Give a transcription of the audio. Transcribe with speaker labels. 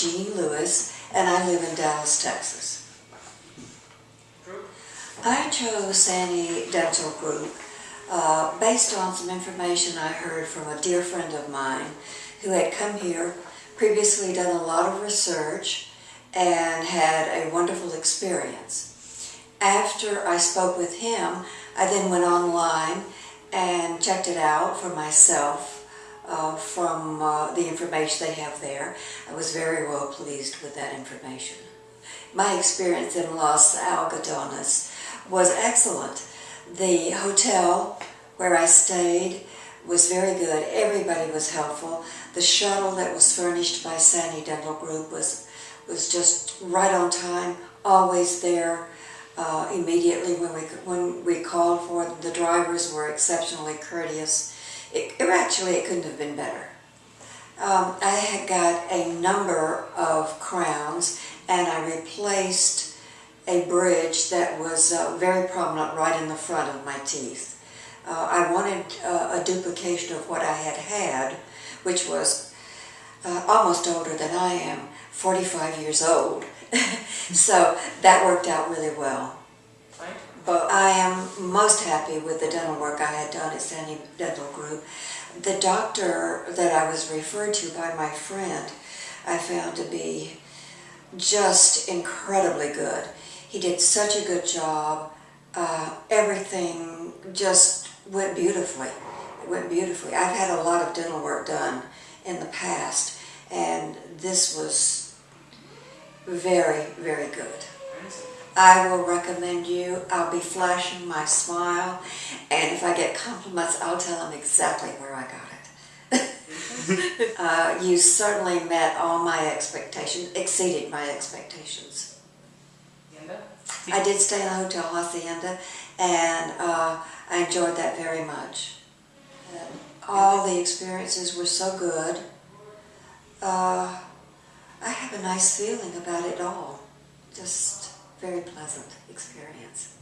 Speaker 1: Jean Lewis, and I live in Dallas, Texas. I chose Sani Dental Group uh, based on some information I heard from a dear friend of mine who had come here, previously done a lot of research, and had a wonderful experience. After I spoke with him, I then went online and checked it out for myself uh, from uh, the information they have there. I was very well pleased with that information. My experience in Los Algodones was excellent. The hotel where I stayed was very good. Everybody was helpful. The shuttle that was furnished by Sani Dental Group was was just right on time, always there uh, immediately when we when we called for. The drivers were exceptionally courteous. It, actually it couldn't have been better. Um, I had got a number of crowns and I replaced a bridge that was uh, very prominent right in the front of my teeth. Uh, I wanted uh, a duplication of what I had had, which was uh, almost older than I am, 45 years old. so that worked out really well.
Speaker 2: Right.
Speaker 1: But I am most happy with the dental work I had done at Sandy Dental Group. The doctor that I was referred to by my friend, I found to be just incredibly good. He did such a good job. Uh, everything just went beautifully. It went beautifully. I've had a lot of dental work done in the past, and this was very, very good. I will recommend you. I'll be flashing my smile, and if I get compliments, I'll tell them exactly where I got it. uh, you certainly met all my expectations, exceeded my expectations.
Speaker 2: Yenda?
Speaker 1: I did stay in the Hotel Hacienda, and uh, I enjoyed that very much. And all the experiences were so good. Uh, I have a nice feeling about it all. Just very pleasant experience.